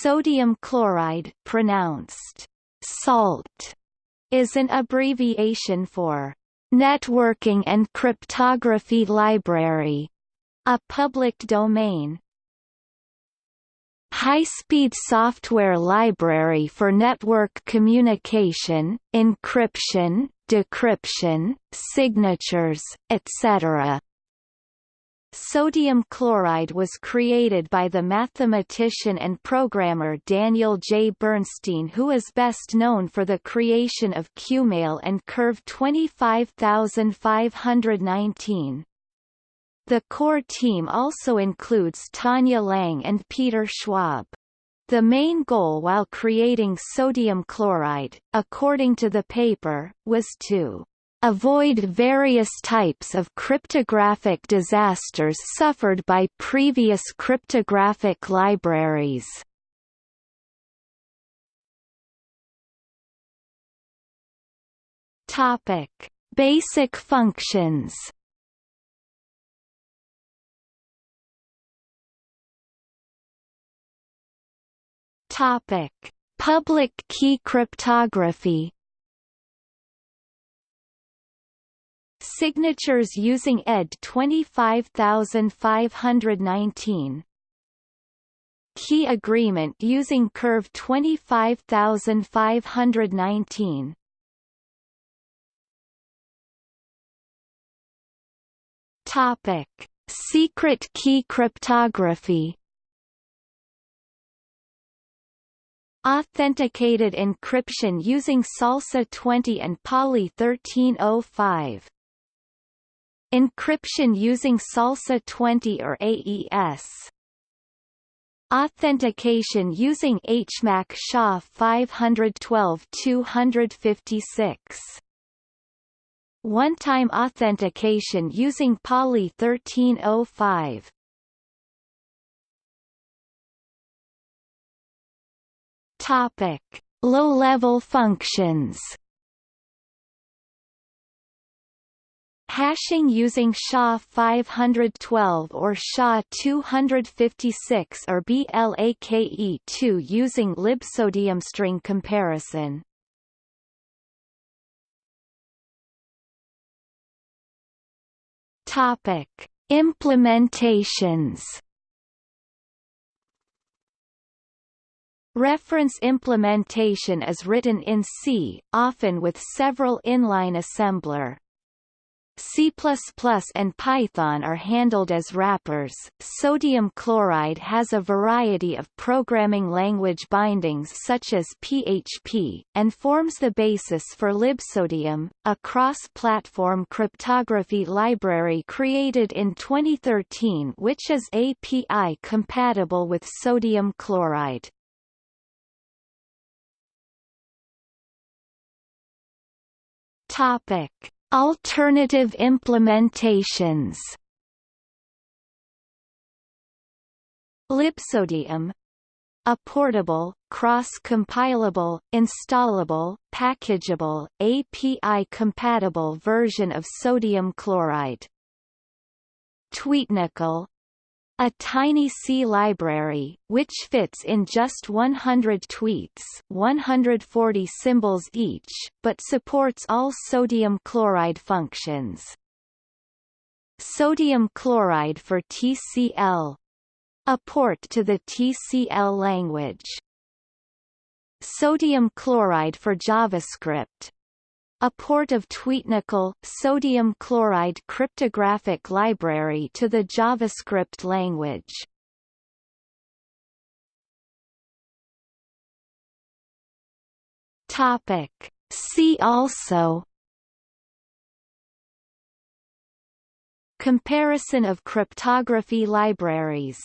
Sodium chloride pronounced salt is an abbreviation for Networking and Cryptography Library, a public domain. High-speed software library for network communication, encryption, decryption, signatures, etc. Sodium chloride was created by the mathematician and programmer Daniel J. Bernstein who is best known for the creation of QMail and Curve 25519. The core team also includes Tanja Lange and Peter Schwabe. The main goal while creating sodium chloride, according to the paper, was to avoid various types of cryptographic disasters suffered by previous cryptographic libraries. Topic: Basic functions. Topic: Public key cryptography. Signatures using ED 25519 Key agreement using Curve 25519 Topic: Secret key cryptography. Authenticated encryption using SALSA 20 and Poly 1305 Encryption using SALSA 20 or AES Authentication using HMAC SHA 512-256 One-time authentication using Poly 1305 Topic: Low-level functions Hashing using SHA-512 or SHA-256 or BLAKE2 using libsodium string comparison. Topic: Implementations. Reference implementation is written in C, often with several inline assembler. C++ and Python are handled as wrappers. Sodium chloride has a variety of programming language bindings such as PHP, and forms the basis for libsodium, a cross-platform cryptography library created in 2013 which is API compatible with sodium chloride. Topic Alternative implementations. Libsodium a portable, cross-compilable, installable, packageable, API-compatible version of sodium chloride. TweetNaCl a tiny C library, which fits in just 100 tweets 140 symbols each, but supports all sodium chloride functions. Sodium chloride for TCL a port to the TCL language. Sodium chloride for JavaScript a port of TweetNaCl sodium chloride cryptographic library to the JavaScript language. Topic See also Comparison of cryptography libraries